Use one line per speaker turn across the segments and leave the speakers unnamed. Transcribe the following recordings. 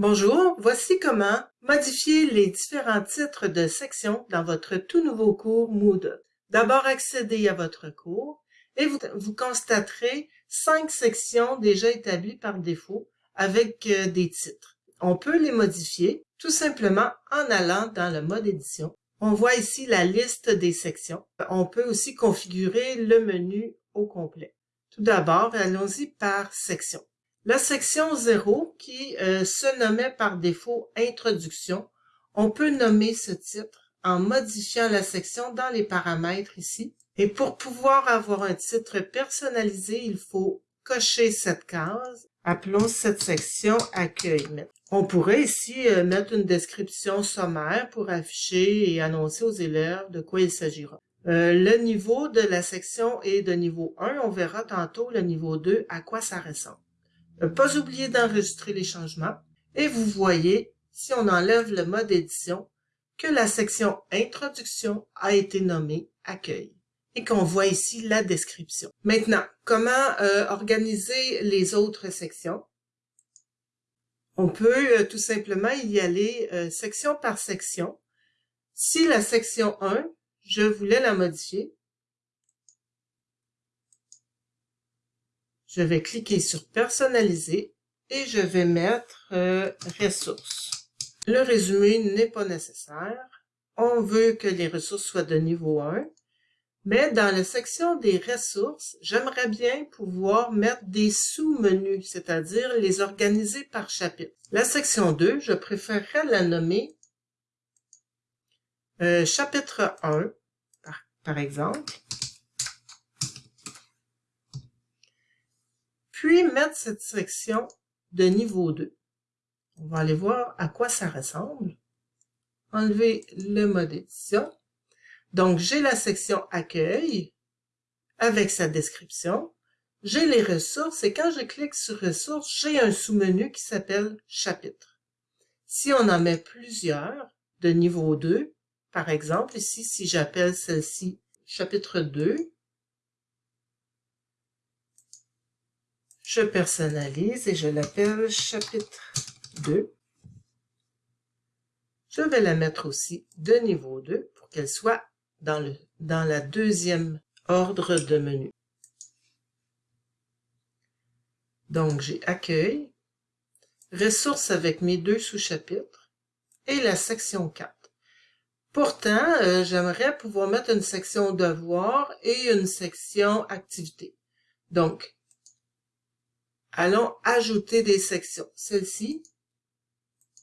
Bonjour, voici comment modifier les différents titres de section dans votre tout nouveau cours Moodle. D'abord, accédez à votre cours et vous, constaterez cinq sections déjà établies par défaut avec euh, des titres. On peut les modifier tout simplement en allant dans le mode édition. On voit ici la liste des sections. On peut aussi configurer le menu au complet. Tout d'abord, allons-y par section. La section 0, qui euh, se nommait par défaut Introduction, on peut nommer ce titre en modifiant la section dans les paramètres ici. Et pour pouvoir avoir un titre personnalisé, il faut cocher cette case. Appelons cette section Accueil. On pourrait ici euh, mettre une description sommaire pour afficher et annoncer aux élèves de quoi il s'agira. Euh, le niveau de la section est de niveau 1. On verra tantôt le niveau 2 à quoi ça ressemble. Ne pas oublier d'enregistrer les changements. Et vous voyez, si on enlève le mode édition, que la section Introduction a été nommée Accueil et qu'on voit ici la description. Maintenant, comment euh, organiser les autres sections? On peut euh, tout simplement y aller euh, section par section. Si la section 1, je voulais la modifier, Je vais cliquer sur Personnaliser et je vais mettre euh, Ressources. Le résumé n'est pas nécessaire. On veut que les ressources soient de niveau 1. Mais dans la section des ressources, j'aimerais bien pouvoir mettre des sous-menus, c'est-à-dire les organiser par chapitre. La section 2, je préférerais la nommer euh, chapitre 1, par, par exemple. Puis mettre cette section de niveau 2. On va aller voir à quoi ça ressemble. Enlever le mode édition. Donc, j'ai la section accueil avec sa description. J'ai les ressources et quand je clique sur ressources, j'ai un sous-menu qui s'appelle chapitre. Si on en met plusieurs de niveau 2, par exemple, ici, si j'appelle celle-ci chapitre 2, Je personnalise et je l'appelle chapitre 2. Je vais la mettre aussi de niveau 2 pour qu'elle soit dans, le, dans la deuxième ordre de menu. Donc, j'ai accueil, ressources avec mes deux sous-chapitres et la section 4. Pourtant, euh, j'aimerais pouvoir mettre une section devoir et une section activité. Donc, Allons ajouter des sections. Celle-ci,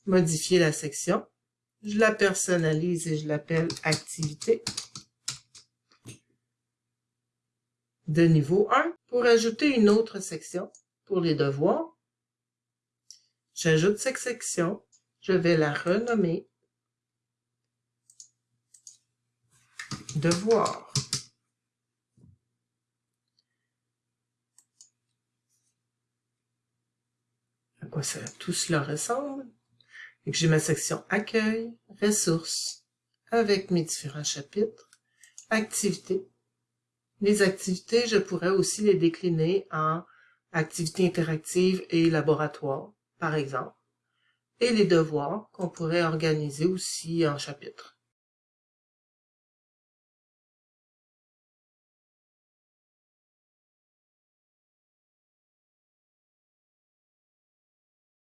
modifier la section. Je la personnalise et je l'appelle activité de niveau 1. Pour ajouter une autre section pour les devoirs, j'ajoute cette section. Je vais la renommer devoir. Quoi ça, tout cela ressemble. J'ai ma section accueil, ressources, avec mes différents chapitres, activités. Les activités, je pourrais aussi les décliner en activités interactives et laboratoires, par exemple. Et les devoirs qu'on pourrait organiser aussi en chapitres.